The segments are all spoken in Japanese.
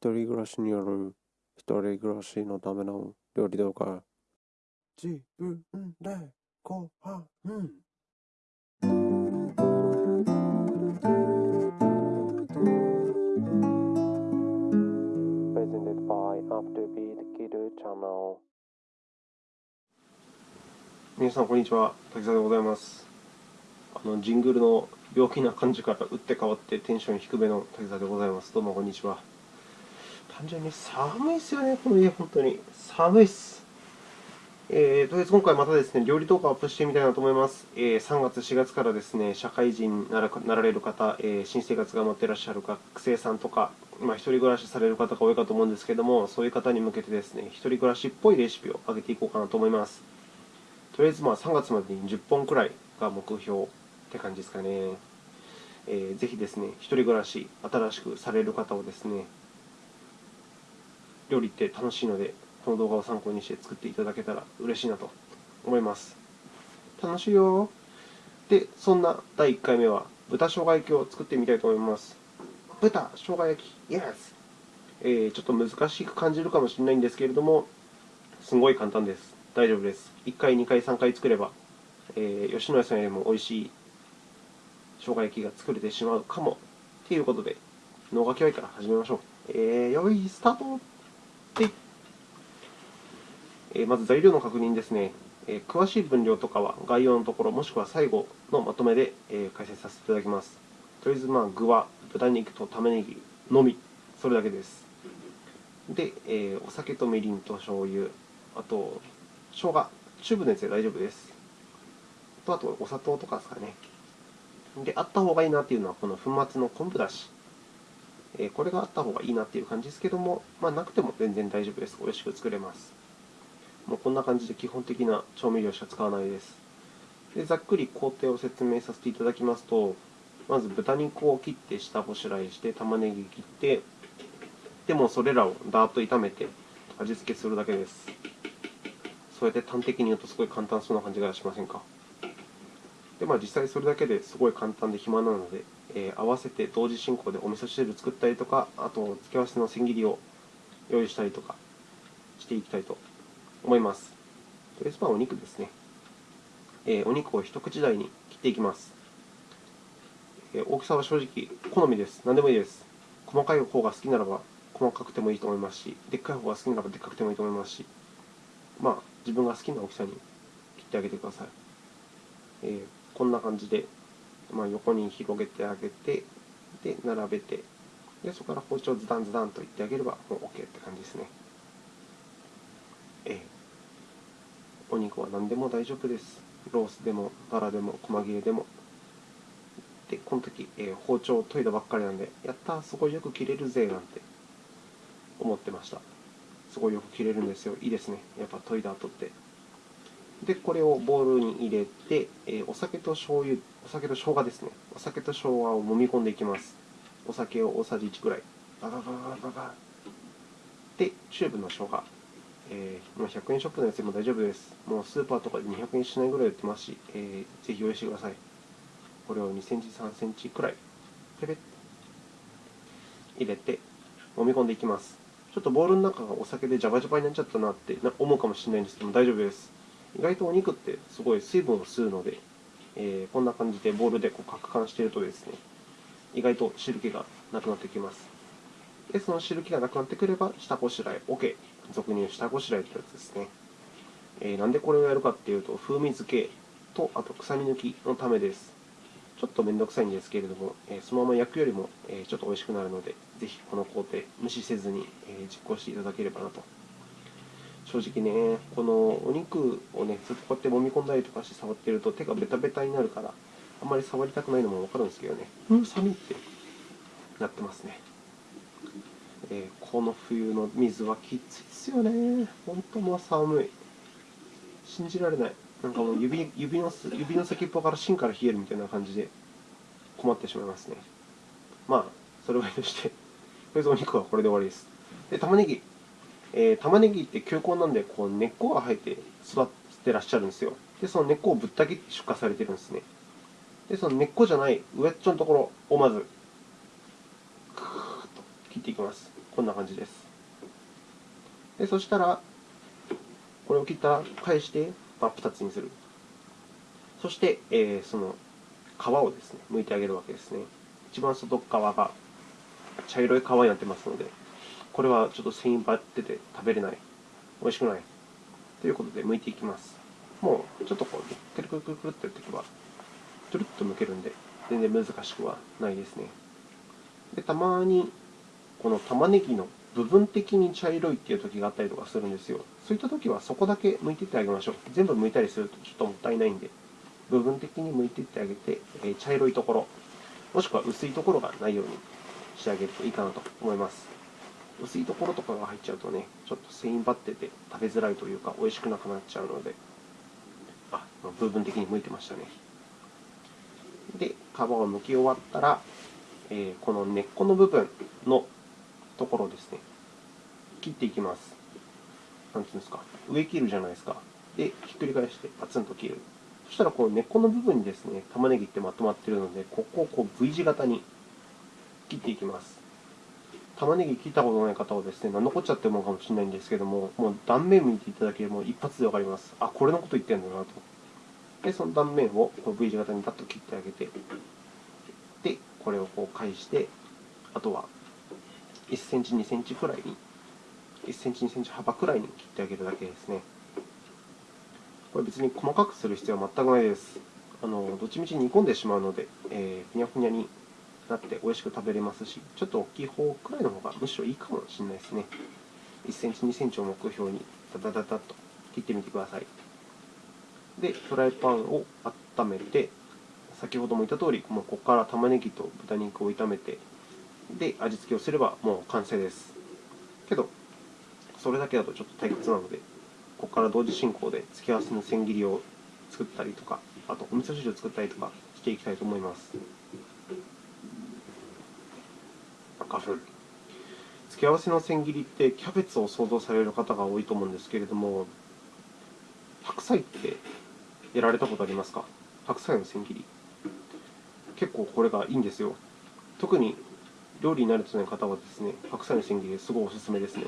一人暮らしによる一人暮らしのための料理動画。自分でご飯。Presented by Afterbeat Kidu Channel 皆さんこんにちは。滝沢でございます。あのジングルの陽気な感じから打って変わってテンション低めの滝沢でございます。どうもこんにちは単純に寒いっすよねこの家本当に寒いっすえー、とりあえず今回またですね料理動画をアップしてみたいなと思います、えー、3月4月からですね社会人にならなられる方、えー、新生活が待っていらっしゃる学生さんとかまあ、一人暮らしされる方が多いかと思うんですけども、そういう方に向けてですね、一人暮らしっぽいレシピを上げていこうかなと思います。とりあえずまあ3月までに10本くらいが目標って感じですかね。えー、ぜひですね、一人暮らし、新しくされる方をですね、料理って楽しいので、この動画を参考にして作っていただけたら嬉しいなと思います。楽しいよで、そんな第1回目は、豚生姜焼きを作ってみたいと思います。豚生姜焼き、Yes! えー、ちょっと難しく感じるかもしれないんですけれども、すごい簡単です。大丈夫です。1回、2回、3回作れば、えー、吉野家さんよりも美味しい生姜焼きが作れてしまうかも。ということで、脳が嫌いから始めましょう。えー、よい、スタートで、えー、まず材料の確認ですね。えー、詳しい分量とかは概要のところ、もしくは最後のまとめで、えー、解説させていただきます。とりあえず、まあ、具は豚肉と玉ねぎのみ、それだけです。で、え、お酒とみりんと醤油、あと、生姜、チューブのやつで大丈夫です。と、あと、お砂糖とかですかね。で、あった方がいいなっていうのは、この粉末の昆布だし。え、これがあった方がいいなっていう感じですけども、まあ、なくても全然大丈夫です。美味しく作れます。もうこんな感じで基本的な調味料しか使わないです。でざっくり工程を説明させていただきますと、まず豚肉を切って下ごしらえして、玉ねぎ切って、でもそれらをダーッと炒めて味付けするだけです。そうやって端的に言うとすごい簡単そうな感じがしませんか？で、まあ、実際それだけですごい簡単で暇なので、えー、合わせて同時進行でお味噌汁作ったりとか、あと付け合わせの千切りを用意したりとかしていきたいと思います。とりあえずはお肉ですね。えー、お肉を一口大に切っていきます。え大きさは正直好みです。何でもいいです。細かい方が好きならば細かくてもいいと思いますし、でっかい方が好きならばでっかくてもいいと思いますし、まあ、自分が好きな大きさに切ってあげてください。えー、こんな感じで、まあ、横に広げてあげて、で、並べて、でそこから包丁ズダンズダンといってあげればもう OK って感じですね。えー、お肉は何でも大丈夫です。ロースでも、バラでも、細切れでも、で、この時、えー、包丁を研いだばっかりなんで、やったすごいよく切れるぜなんて思ってました。すごいよく切れるんですよ。いいですね。やっぱ研いだ後って。で、これをボウルに入れて、え、お酒と醤油、お酒と生姜ですね。お酒と生姜を揉み込んでいきます。お酒を大さじ1ぐらい。ババババババで、チューブの生姜。えー、100円ショップのやつでも大丈夫です。もうスーパーとかで200円しないぐらい売ってますし、えー、ぜひ用意してください。これを2センチ、3センチくらい、ペペッ入れて、揉み込んでいきます。ちょっとボウルの中がお酒でジャバジャバになっちゃったなって思うかもしれないんですけども、大丈夫です。意外とお肉ってすごい水分を吸うので、えー、こんな感じでボウルでこう攪拌しているとですね、意外と汁気がなくなってきます。で、その汁気がなくなってくれば、下ごしらえ OK。俗に言う下ごしらえってやつですね。えー、なんでこれをやるかっていうと、風味付けと、あと臭み抜きのためです。ちょっとめんどくさいんですけれども、えそのまま焼くよりもちょっと美味しくなるので、ぜひこの工程、無視せずに実行していただければなと。正直ね、このお肉をね、ずっとこうやって揉み込んだりとかして触ってると手がベタベタになるから、あんまり触りたくないのもわかるんですけどね、うん、寒いってなってますね。えー、この冬の水はきついですよね。本当もう寒い。信じられない。なんかもう指指の指の先っぽから芯から冷えるみたいな感じで困ってしまいますね。まあ、それはいいとして、とりあえずお肉はこれで終わりです。で、玉ねぎ。えー、玉ねぎって球根なんで、こう根っこが生えて育ってらっしゃるんですよ。で、その根っこをぶった切って出荷されてるんですね。で、その根っこじゃない上っちょのところをまず、クーッと切っていきます。こんな感じです。でそしたら、これを切ったら返して真っ二つにする。そして、えーその皮をですね、剥いてあげるわけですね。一番外側が茶色い皮になってますので、これはちょっと繊維張ってて食べれない。美味しくない。ということで、剥いていきます。もう、ちょっとこう、くるくるくるくるってやっていけば、トゥルッと剥けるんで、全然難しくはないですね。で、たまに、この玉ねぎの部分的に茶色いっていう時があったりとかするんですよ。そういった時はそこだけ剥いていってあげましょう。全部剥いたりするとちょっともったいないんで、部分的に剥いていってあげて、え茶色いところ、もしくは薄いところがないようにしてあげるといいかなと思います。薄いところとかが入っちゃうとね、ちょっと繊維張ってて食べづらいというか、美味しくなくなっちゃうので、あ、部分的に剥いてましたね。で、皮を剥き終わったら、えーこの根っこの部分のところですね、切っていきます。なんていうんですか、上切るじゃないですか。で、ひっくり返してパツンと切る。そしたら、この根っこの部分にですね、玉ねぎってまとまっているので、ここをこう V 字型に切っていきます。玉ねぎ切ったことない方はですね、何のこっちゃって思うかもしれないんですけども、もう断面見ていただければ一発でわかります。あ、これのこと言ってるんだなと。で、その断面をこう V 字型にパッと切ってあげて、で、これをこう返して、あとは1センチ、2センチくらいに、1センチ、2センチ幅くらいに切ってあげるだけですね。これ別に細かくする必要は全くないです。あのどっちみち煮込んでしまうので、えーふにゃふにゃになって美味しく食べれますし、ちょっと大きい方くらいの方がむしろいいかもしれないですね。1センチ、2センチを目標にダダダダッと切ってみてください。で、フライパンを温めて、先ほども言った通り、もうここから玉ねぎと豚肉を炒めて、で、味付けをすればもう完成です。けど、それだけだとちょっと退屈なので、ここから同時進行で付け合わせの千切りを作ったりとか、あとお味噌汁を作ったりとかしていきたいと思います。花粉。付け合わせの千切りってキャベツを想像される方が多いと思うんですけれども、白菜ってやられたことありますか？白菜の千切り。結構これがいいんですよ。特に料理に慣れてない方はですね、白菜の千切りすごいおすすめですね。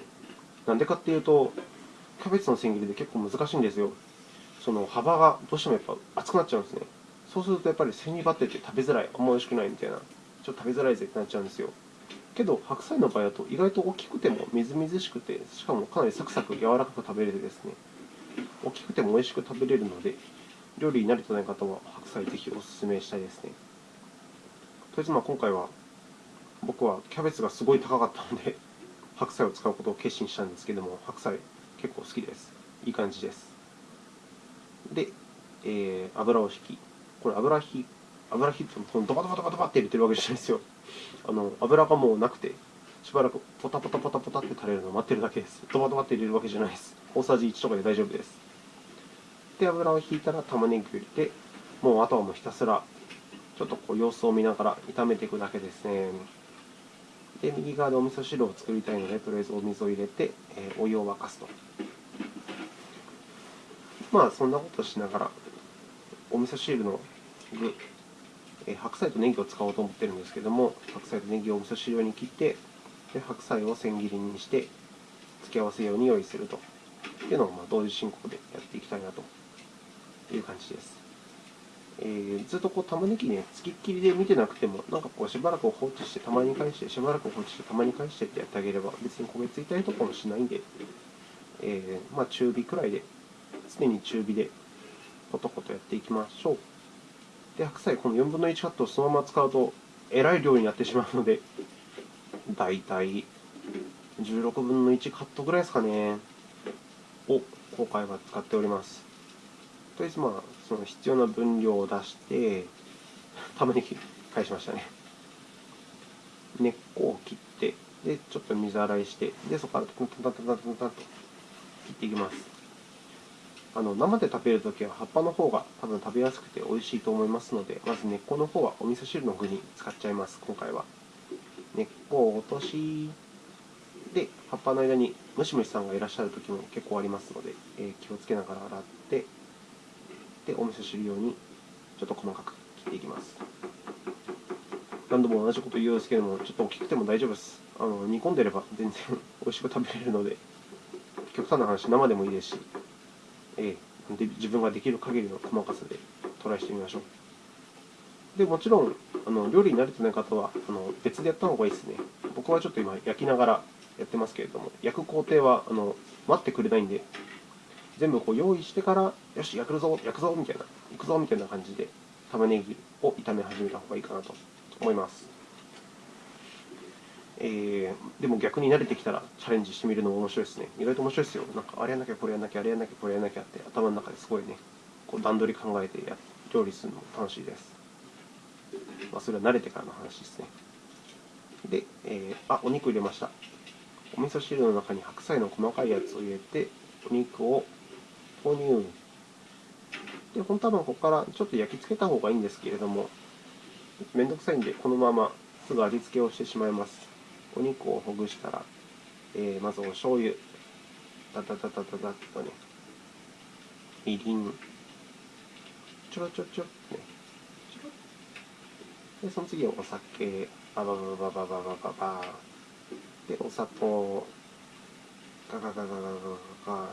なんでかっていうと、キャベツの千切りで結構難しいんですよ。その幅がどうしてもやっぱ厚くなっちゃうんですね。そうするとやっぱり背に張ってて食べづらい、あんま美味しくないみたいな、ちょっと食べづらいぜってなっちゃうんですよ。けど、白菜の場合だと意外と大きくてもみずみずしくて、しかもかなりサクサク柔らかく食べれてですね、大きくても美味しく食べれるので、料理に慣れてない方は白菜ぜひおすすめしたいですね。とりあえずまあ今回は僕はキャベツがすごい高かったので、白菜を使うことを決心したんですけども、白菜結構好きです。いい感じです。で、えー油を引き、これ油引き、油引きってドバドバドバドバって入れてるわけじゃないですよ。あの油がもうなくて、しばらくポタポタポタポタって垂れるのを待ってるだけです。ドバドバって入れるわけじゃないです。大さじ1とかで大丈夫です。で、油を引いたら玉ねぎを入れて、もうあとはもうひたすら、ちょっとこう様子を見ながら炒めていくだけですね。で、右側でお味噌汁を作りたいので、とりあえずお水を入れて、えーお湯を沸かすと。まあ、そんなことしながら、お味噌汁の具、白菜とネギを使おうと思ってるんですけども、白菜とネギをお味噌汁用に切って、で白菜を千切りにして、付け合わせように用意するというのをま同時進行でやっていきたいなという感じです。えーずっとこう玉ねぎね、つきっきりで見てなくても、なんかこうしばらく放置して、たまに返して、しばらく放置して、たまに返してってやってあげれば、別に焦げついたりとかもしないんで、えーまあ、中火くらいで、常に中火でコトコトやっていきましょう。で、白菜、この4分の1カットをそのまま使うと、えらい量になってしまうので、だいたい16分の1カットぐらいですかね、を今回は使っております。とりあえず、まあ、その必要な分量を出して、玉ねぎ返しましたね。根っこを切って、で、ちょっと水洗いして、で、そこからタンタンタンタンタンタンと切っていきます。あの生で食べるときは葉っぱの方が多分食べやすくて美味しいと思いますので、まず根っこの方はお味噌汁の具に使っちゃいます、今回は。根っこを落とし、で、葉っぱの間にムシムシさんがいらっしゃるときも結構ありますので、え気をつけながら洗って、で、お味噌汁用にちょっと細かく切っていきます。何度も同じこと言うんですけども、ちょっと大きくても大丈夫です。あの煮込んでれば全然美味しく食べれるので、極端な話、生でもいいですし、えー、で自分ができる限りの細かさでトライしてみましょう。でもちろんあの、料理に慣れてない方はあの別でやった方がいいですね。僕はちょっと今、焼きながらやってますけれども、焼く工程はあの待ってくれないんで、全部こう用意してから、よし、焼くぞ、焼くぞみたいな、行くぞみたいな感じで、玉ねぎを炒め始めた方がいいかなと思います。えー、でも逆に慣れてきたらチャレンジしてみるのも面白いですね。意外と面白いですよ。なんかあれやんなきゃ、これやんなきゃ、あれやんなきゃ、これやんなきゃって頭の中ですごいね、こう段取り考えてや料理するのも楽しいです。まあ、それは慣れてからの話ですね。で、えー、あ、お肉入れました。お味噌汁の中に白菜の細かいやつを入れて、お肉を投入。で、本当はここからちょっと焼き付けた方がいいんですけれども、めんどくさいんで、このまますぐ味付けをしてしまいます。お肉をほぐしたら、えー、まずお醤油、ダダダダダダッとね、みりん、ちょろちょろちょろね、ちょろで、その次はお酒、バババババババババ。で、お砂糖、ガガガガガガガガ。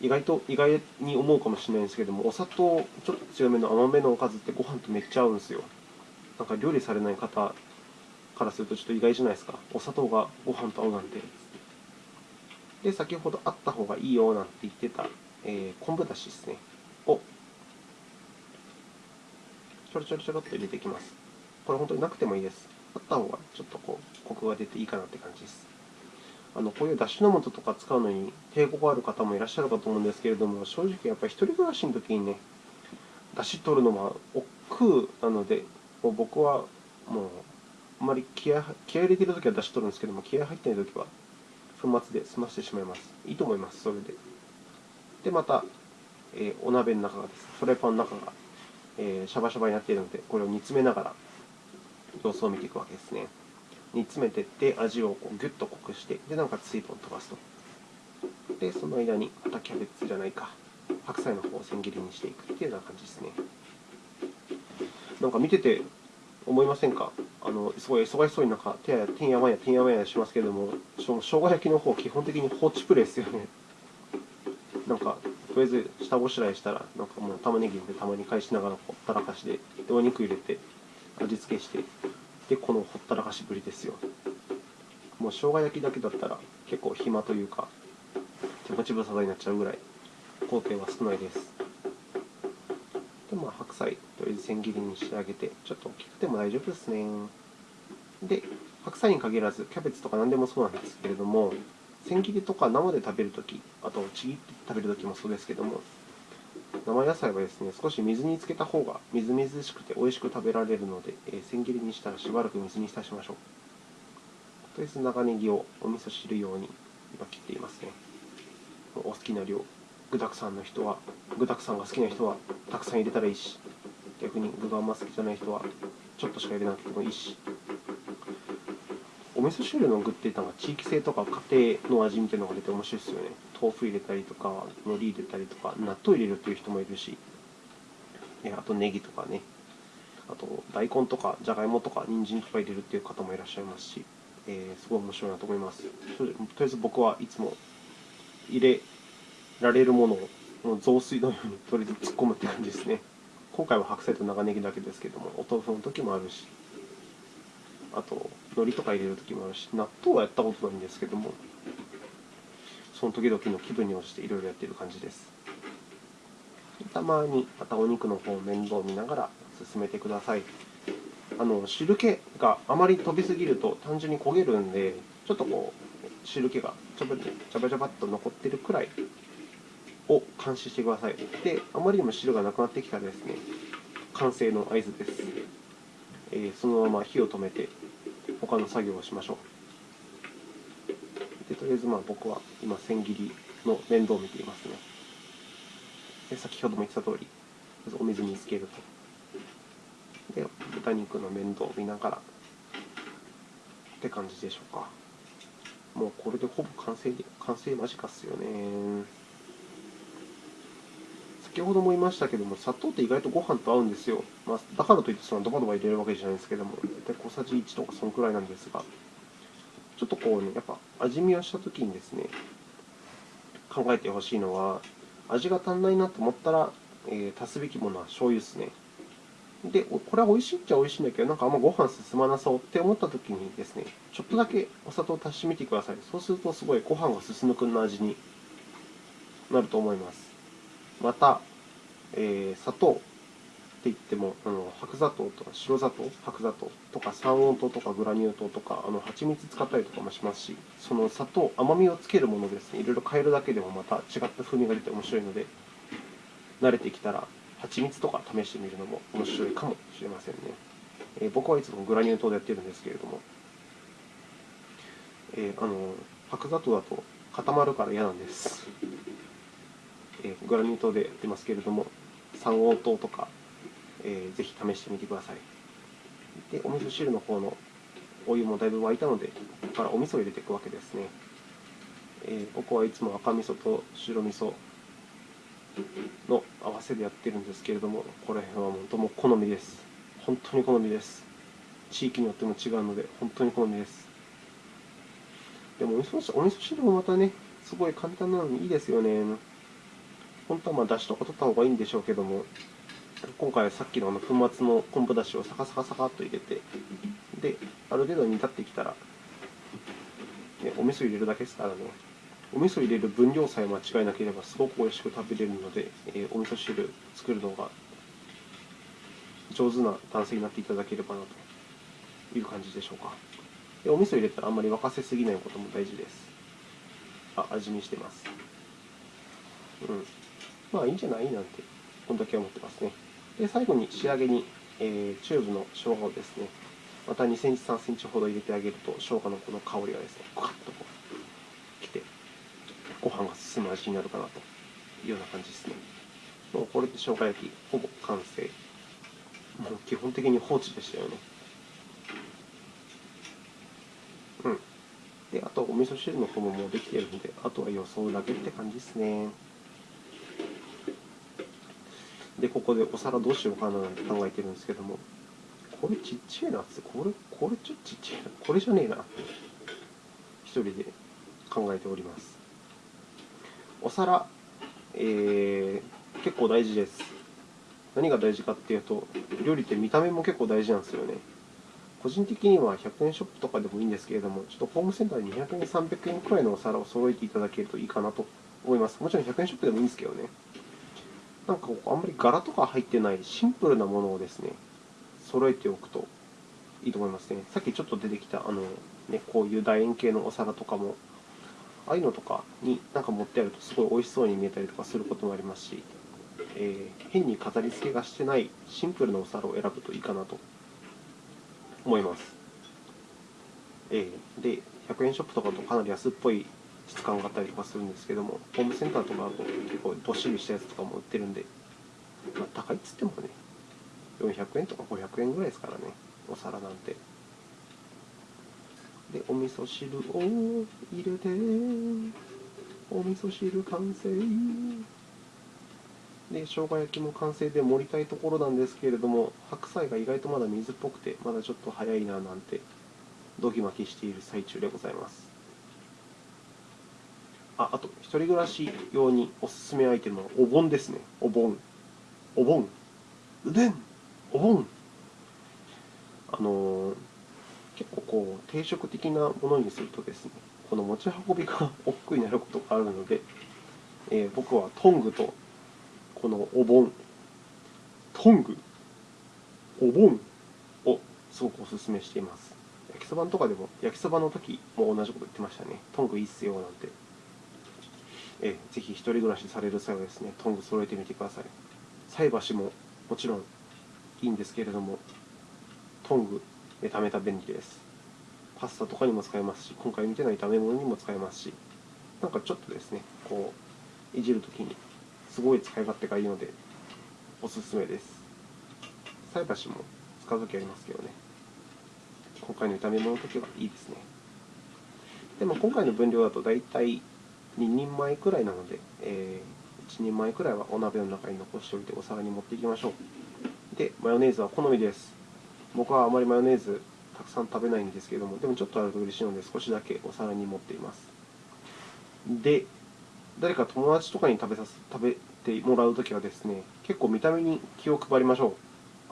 意外と、意外に思うかもしれないんですけども、お砂糖ちょっと強めの甘めのおかずってご飯とめっちゃ合うんですよ。なんか料理されない方からするとちょっと意外じゃないですか。お砂糖がご飯と合うなんて。で、先ほどあった方がいいよなんて言ってた、えー、昆布だしですね。を、ちょろちょろちょろっと入れていきます。これ本当になくてもいいです。あった方がちょっとこう、コクが出ていいかなって感じです。あのこういうだしの素とか使うのに抵抗がある方もいらっしゃるかと思うんですけれども、正直やっぱり一人暮らしの時にね、だし取るのは億劫なので、もう僕はもうあまり気合気合入れてるときは出し取るんですけども、気合入ってないときは、粉末で済ませてしまいます。いいと思います、それで。で、また、えー、お鍋の中がです、フライパンの中が、えー、シャバシャバになっているので、これを煮詰めながら様子を見ていくわけですね。煮詰めていって、味をこうギュッと濃くして、で、なんか水分を飛ばすと。で、その間に、またキャベツじゃないか、白菜の方を千切りにしていくっていうような感じですね。なんか見てて思いませんか？あのすごい忙しそうになんか手やてんやわんやてんやわんやしますけれども、しょ生姜焼きの方基本的に放置プレイですよね。なんか、とりあえず下ごしらえしたら、なんかもう玉ねぎでたまに返しながらほったらかしで、でお肉入れて、味付けして、で、このほったらかしぶりですよ。もう生姜焼きだけだったら結構暇というか、手持ち無沙汰になっちゃうぐらい、工程は少ないです。で、まあ、白菜、千切りにしてあげて、ちょっと大きくても大丈夫ですね。で、白菜に限らず、キャベツとか何でもそうなんですけれども、千切りとか生で食べるとき、あとちぎって食べるときもそうですけども、生野菜はですね、少し水につけた方がみずみずしくて美味しく食べられるので、えー、千切りにしたらしばらく水に浸しましょう。とりあえず長ネギをお味噌汁用に今切っていますね。お好きな量。具沢山の人は、具沢山が好きな人はたくさん入れたらいいし、逆に具があんま好きじゃない人はちょっとしか入れなくてもいいし、お味噌汁の具ってなんか地域性とか家庭の味みたいなのが出て面白いですよね。豆腐入れたりとか、海苔入れたりとか、納豆入れるっていう人もいるし、あとネギとかね、あと大根とかじゃがいもとか人参とか入れるっていう方もいらっしゃいますし、えー、すごい面白いなと思います。とりあえず僕はいつも入れられるものをもう雑炊のようにとりあえず突っ込むって感じですね。今回は白菜と長ネギだけですけども、お豆腐の時もあるし、あと、海苔とか入れる時もあるし、納豆はやったことないんですけども、その時々の気分に応じていろいろやっている感じです。たまにまたお肉の方面倒を見ながら進めてください。あの汁気があまり飛びすぎると単純に焦げるんで、ちょっとこう汁気がちょばちゃばちゃばっと残ってるくらいを監視してください。で、あまりにも汁がなくなってきたらですね、完成の合図です。えー、そのまま火を止めて、他の作業をしましょう。で、とりあえずまあ僕は今、千切りの面倒を見ていますね。で先ほども言ってた通り、まずお水につけると。で、豚肉の面倒を見ながらって感じでしょうか。もうこれでほぼ完成、完成間近っすよね。先ほども言いましたけども、砂糖って意外とご飯と合うんですよ。まあ、だからといってそのドバドバ入れるわけじゃないんですけども、大体小さじ1とかそのくらいなんですが、ちょっとこうね、やっぱ味見をしたときにですね、考えてほしいのは、味が足んないなと思ったら、えー足すべきものは醤油ですね。で、これは美味しいっちゃ美味しいんだけど、なんかあんまご飯進まなそうって思ったときにですね、ちょっとだけお砂糖を足してみてください。そうすると、すごいご飯が進むくんの味になると思います。また、えー砂糖って言っても、あの白砂糖とか白砂糖、白砂糖とか三温糖とかグラニュー糖とか、あの蜂蜜使ったりとかもしますし、その砂糖、甘みをつけるものですね、いろいろ変えるだけでもまた違った風味が出て面白いので、慣れてきたら、蜂蜜とか試してみるのも面白いかもしれませんね。えー僕はいつもグラニュー糖でやってるんですけれども、えーあの白砂糖だと固まるから嫌なんです。えグラニュー糖でやってますけれども、三黄糖とか、えーぜひ試してみてください。で、お味噌汁の方のお湯もだいぶ沸いたので、ここからお味噌を入れていくわけですね。えー僕はいつも赤味噌と白味噌の合わせでやってるんですけれども、これは本当もう好みです。本当に好みです。地域によっても違うので、本当に好みです。でも味噌汁、お味噌汁もまたね、すごい簡単なのにいいですよね。本当はまあ出汁とか取った方がいいんでしょうけども、今回はさっきのあの粉末の昆布だしをサカサカサカっと入れて、で、ある程度煮立ってきたら、ね、お味噌入れるだけですからね。お味噌入れる分量さえ間違いなければすごく美味しく食べれるので、えーお味噌汁作るのが上手な男性になっていただければなという感じでしょうか。でお味噌入れたらあんまり沸かせすぎないことも大事です。あ、味見してます。うん。まあいいんじゃないなんて、こんだけ思ってますね。で、最後に仕上げに、えーチューブの生姜をですね、また2センチ、3センチほど入れてあげると、生姜のこの香りがですね、ガッとこう、きて、ご飯が進む味になるかなというような感じですね。もうこれで生姜焼き、ほぼ完成。もう基本的に放置でしたよね。うん。で、あとお味噌汁の方ももうできてるので、あとは予想だけって感じですね。で、ここでお皿どうしようかななんて考えてるんですけども、これちっちゃいなって、これ、これちょっとちっちゃいな、これじゃねえなって、一人で考えております。お皿、えー、結構大事です。何が大事かっていうと、料理って見た目も結構大事なんですよね。個人的には100円ショップとかでもいいんですけれども、ちょっとホームセンターで200円、300円くらいのお皿を揃えていただけるといいかなと思います。もちろん100円ショップでもいいんですけどね。なんかあんまり柄とか入ってないシンプルなものをですね、揃えておくといいと思いますね。さっきちょっと出てきた、あの、ね、こういう楕円形のお皿とかも、ああいうのとかになんか持ってあるとすごい美味しそうに見えたりとかすることもありますし、えー変に飾り付けがしてないシンプルなお皿を選ぶといいかなと思います。えーで、100円ショップとかとかなり安っぽい質感があったりとかするんですけども、ホームセンターとかだと結構どっしりしたやつとかも売ってるんで、まあ、高いっつってもね、400円とか500円ぐらいですからね、お皿なんて。で、お味噌汁を入れて、お味噌汁完成。で、生姜焼きも完成で盛りたいところなんですけれども、白菜が意外とまだ水っぽくて、まだちょっと早いななんて、ドギマキしている最中でございます。あ、あと、一人暮らし用におすすめアイテムはお盆ですね。お盆。お盆。うでんお盆。あのー結構こう、定食的なものにするとですね、この持ち運びが 億劫になることがあるので、えー僕はトングとこのお盆、トング、お盆をすごくおすすめしています。焼きそばとかでも、焼きそばの時も同じこと言ってましたね。トングいいっすよなんて。えぜひ一人暮らしされる際はですね、トング揃えてみてください。菜箸ももちろんいいんですけれども、トング、めためた便利です。パスタとかにも使えますし、今回見てない炒め物にも使えますし、なんかちょっとですね、こう、いじるときにすごい使い勝手がいいので、おすすめです。菜箸も使うときありますけどね。今回の炒め物のときはいいですね。でも今回の分量だと大体2人前くらいなので、えー1人前くらいはお鍋の中に残しておいてお皿に持っていきましょう。で、マヨネーズは好みです。僕はあまりマヨネーズたくさん食べないんですけども、でもちょっとあると嬉しいので、少しだけお皿に盛っています。で、誰か友達とかに食べさす食べてもらうときはですね、結構見た目に気を配りましょ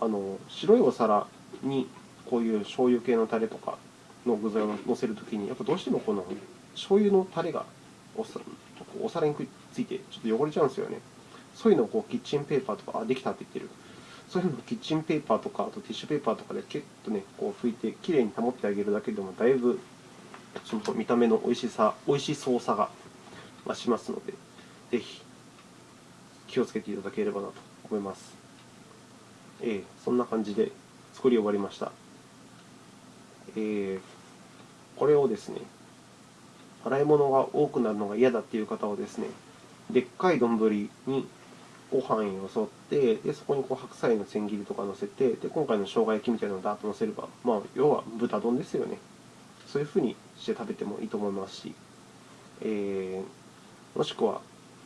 う。あの白いお皿にこういう醤油系のタレとかの具材を乗せるときに、やっぱどうしてもこの醤油のタレがお皿にくっついて、ちょっと汚れちゃうんですよね。そういうのをこうキッチンペーパーとか、あ、できたって言ってる。そういうのをキッチンペーパーとか、あとティッシュペーパーとかでキュッとね、こう拭いて、きれいに保ってあげるだけでも、だいぶその見た目の美味しさ、美味しそうさが増しますので、ぜひ気をつけていただければなと思います。えー、そんな感じで作り終わりました。えー、これをですね、洗い物が多くなるのが嫌だっていう方はですね、でっかい丼にご飯よそってで、そこにこう白菜の千切りとか乗せてで、今回の生姜焼きみたいなのをダーッと乗せれば、まあ、要は豚丼ですよね。そういうふうにして食べてもいいと思いますし、えー、もしくは、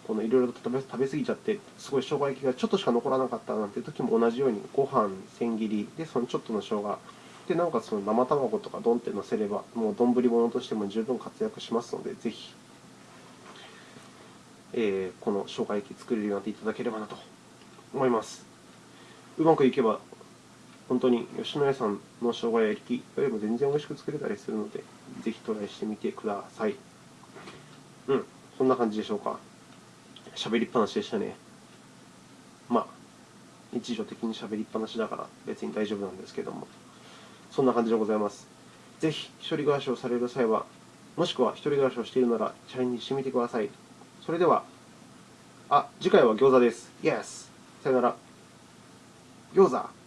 このいろいろと食べ食べ過ぎちゃって、すごい生姜焼きがちょっとしか残らなかったなんていう時も同じように、ご飯千切りで、そのちょっとの生姜で、なおかその生卵とかドンって乗せれば、もう丼物としても十分活躍しますので、ぜひ、えー、この生姜焼き作れるようになっていただければなと思います。うまくいけば、本当に吉野家さんの生姜焼きよりも全然美味しく作れたりするので、ぜひトライしてみてください。うん、そんな感じでしょうか。喋りっぱなしでしたね。まあ、日常的に喋りっぱなしだから別に大丈夫なんですけども、そんな感じでございます。ぜひ、一人暮らしをされる際は、もしくは一人暮らしをしているなら、チャレンジしてみてください。それでは、あ、次回は餃子です。Yes! さよなら。餃子